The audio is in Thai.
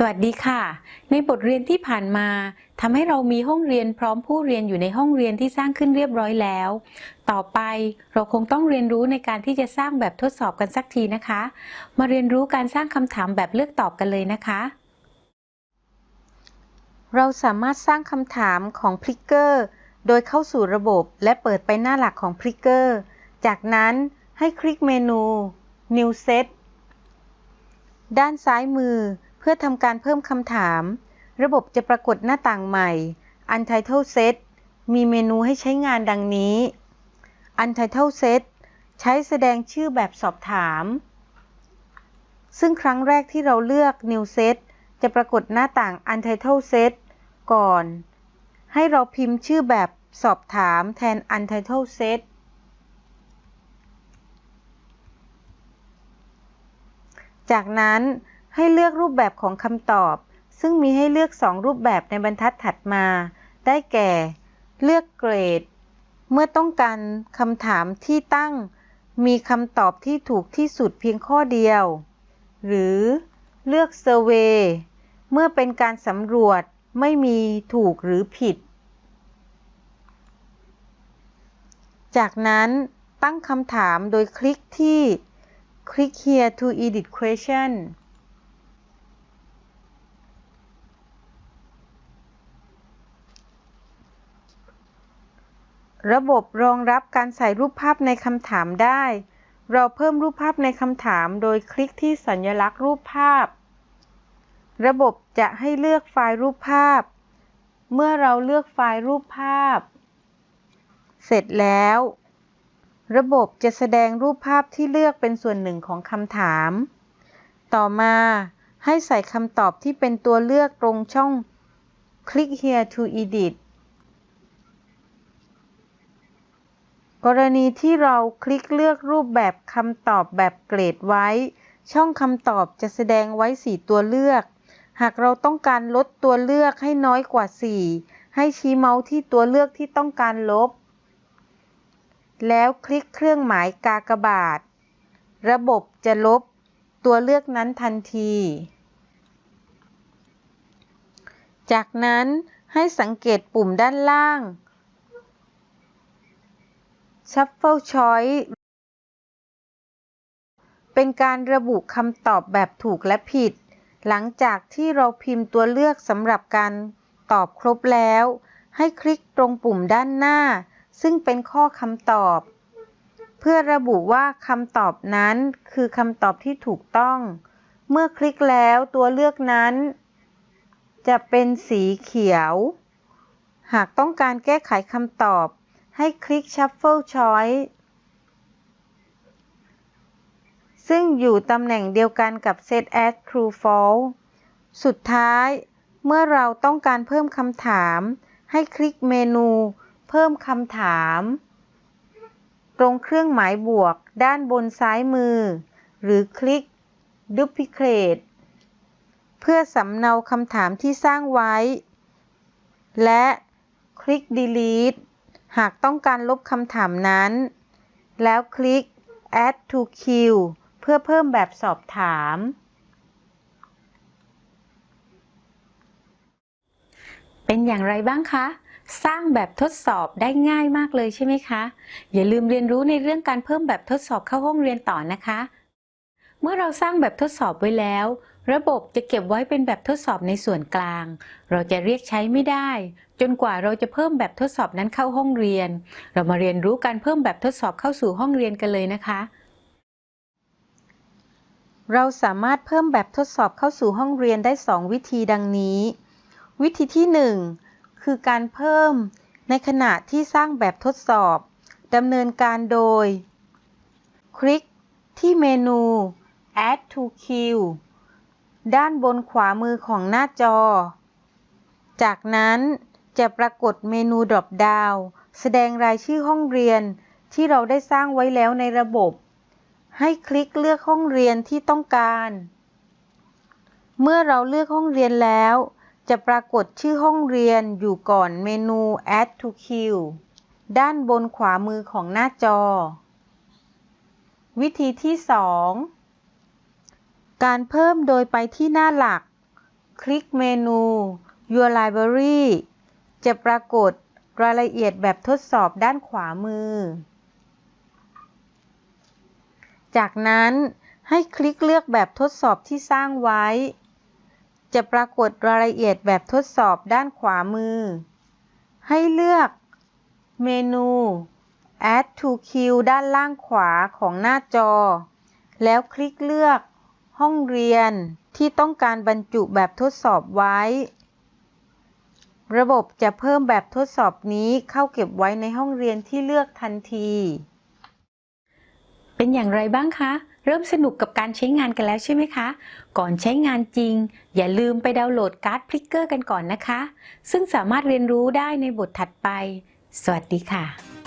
สวัสดีค่ะ ในบทเรียนที่ผ่านมาทำให้เรามีห้องเรียนพร้อมผู้เรียนอยู่ในห้องเรียนที่สร้างขึ้นเรียบร้อยแล้ว ต่อไปเราคงต้องเรียนรู้ในการที่จะสร้างแบบทดสอบกันสักทีนะคะ มาเรียนรู้การสร้างคำถามแบบเลือกตอบกันเลยนะคะ เราสามารถสร้างคำถามของพลิกเกอร์โดยเข้าสู่ระบบและเปิดไปหน้าหลักของพลิกเกอร์จากนั้นให้คลิกเมนู New Set ด้านซ้ายมือ พื่อทำการเพิ่มคำถาม ระบบจะปรากฏหน้าต่างใหม่ Untitled Set มีเมนูให้ใช้งานดังนี้ Untitled Set ใช้แสดงชื่อแบบสอบถาม ซึ่งครั้งแรกที่เราเลือก New Set จะปรากฏหน้าต่าง Untitled Set ก่อน ให้เราพิมพ์ชื่อแบบสอบถามแทน Untitled Set จากนั้น ให้เลือกรูปแบบของคำตอบ ซึ่งมีให้เลือก 2 รูปแบบในบรรทัดถัดมา ได้แก่ เลือกเกรด เมื่อต้องการคำถามที่ตั้ง มีคำตอบที่ถูกที่สุดเพียงข้อเดียว หรือเลือกเซอร์เวเมื่อเป็นการสำรวจไม่มีถูกหรือผิด จากนั้นตั้งคำถามโดยคลิกที่ Click here to edit question ระบบรองรับการใส่รูปภาพในคำถามได้ เราเพิ่มรูปภาพในคำถามโดยคลิกที่สัญลักษณ์รูปภาพ ระบบจะให้เลือกไฟล์รูปภาพ เมื่อเราเลือกไฟล์รูปภาพ เสร็จแล้ว ระบบจะแสดงรูปภาพที่เลือกเป็นส่วนหนึ่งของคำถาม ต่อมาให้ใส่คำตอบที่เป็นตัวเลือกตรงช่อง Click here to edit กรณีที่เราคลิกเลือกรูปแบบคำตอบแบบเกรดไว้ ช่องคำตอบจะแสดงไว้ 4 ตัวเลือก หากเราต้องการลดตัวเลือกให้น้อยกว่า 4 ให้ชี้เมาส์ที่ตัวเลือกที่ต้องการลบ แล้วคลิกเครื่องหมายกากบาท ระบบจะลบตัวเลือกนั้นทันที จากนั้นให้สังเกตปุ่มด้านล่าง Shuffle Choice เป็นการระบุคำตอบแบบถูกและผิด หลังจากที่เราพิมพ์ตัวเลือกสำหรับการตอบครบแล้ว ให้คลิกตรงปุ่มด้านหน้า ซึ่งเป็นข้อคำตอบ เพื่อระบุว่าคำตอบนั้นคือคำตอบที่ถูกต้อง เมื่อคลิกแล้วตัวเลือกนั้น จะเป็นสีเขียว หากต้องการแก้ไขคำตอบ ให้คลิก Shuffle Choice ซึ่งอยู่ตำแหน่งเดียวกันกับ Set as True False สุดท้าย เมื่อเราต้องการเพิ่มคำถาม ให้คลิกเมนู เพิ่มคำถาม ตรงเครื่องหมายบวกด้านบนซ้ายมือ หรือคลิก Duplicate เพื่อสำเนาคำถามที่สร้างไว้ และคลิก Delete หากต้องการลบคำถามนั้น แล้วคลิก add to queue เพื่อเพิ่มแบบสอบถาม เป็นอย่างไรบ้างคะ สร้างแบบทดสอบได้ง่ายมากเลยใช่ไหมคะ อย่าลืมเรียนรู้ในเรื่องการเพิ่มแบบทดสอบเข้าห้องเรียนต่อนะคะ เมื่อเราสร้างแบบทดสอบไว้แล้ว ระบบจะเก็บไว้เป็นแบบทดสอบในส่วนกลาง เราจะเรียกใช้ไม่ได้ จนกว่าเราจะเพิ่มแบบทดสอบนั้นเข้าห้องเรียน เรามาเรียนรู้การเพิ่มแบบทดสอบเข้าสู่ห้องเรียนกันเลยนะคะ เราสามารถเพิ่มแบบทดสอบเข้าสู่ห้องเรียนได้ 2 วิธีดังนี้ วิธีที่ 1 คือการเพิ่มในขณะที่สร้างแบบทดสอบดำเนินการโดย คลิกที่เมนู add to queue ด้านบนขวามือของหน้าจอ จากนั้นจะปรากฏเมนูดรอปดาวแสดงรายชื่อห้องเรียนที่เราได้สร้างไว้แล้วในระบบ ให้คลิกเลือกห้องเรียนที่ต้องการ เมื่อเราเลือกห้องเรียนแล้ว จะปรากฏชื่อห้องเรียนอยู่ก่อนเมนู add to queue ด้านบนขวามือของหน้าจอ วิธีที่ 2 การเพิ่มโดยไปที่หน้าหลัก คลิกเมนู Your Library จะปรากฏรายละเอียดแบบทดสอบด้านขวามือ จากนั้นให้คลิกเลือกแบบทดสอบที่สร้างไว้ จะปรากฏรายละเอียดแบบทดสอบด้านขวามือ ให้เลือกเมนู Add to Queue ด้านล่างขวาของหน้าจอ แล้วคลิกเลือก ห้องเรียนที่ต้องการบรรจุแบบทดสอบไว้ ระบบจะเพิ่มแบบทดสอบนี้เข้าเก็บไว้ในห้องเรียนที่เลือกทันที เป็นอย่างไรบ้างคะ เริ่มสนุกกับการใช้งานกันแล้วใช่ไหมคะ ก่อนใช้งานจริง อย่าลืมไปดาวน์โหลดการ์ดพลิกเกอร์กันก่อนนะคะ ซึ่งสามารถเรียนรู้ได้ในบทถัดไป สวัสดีค่ะ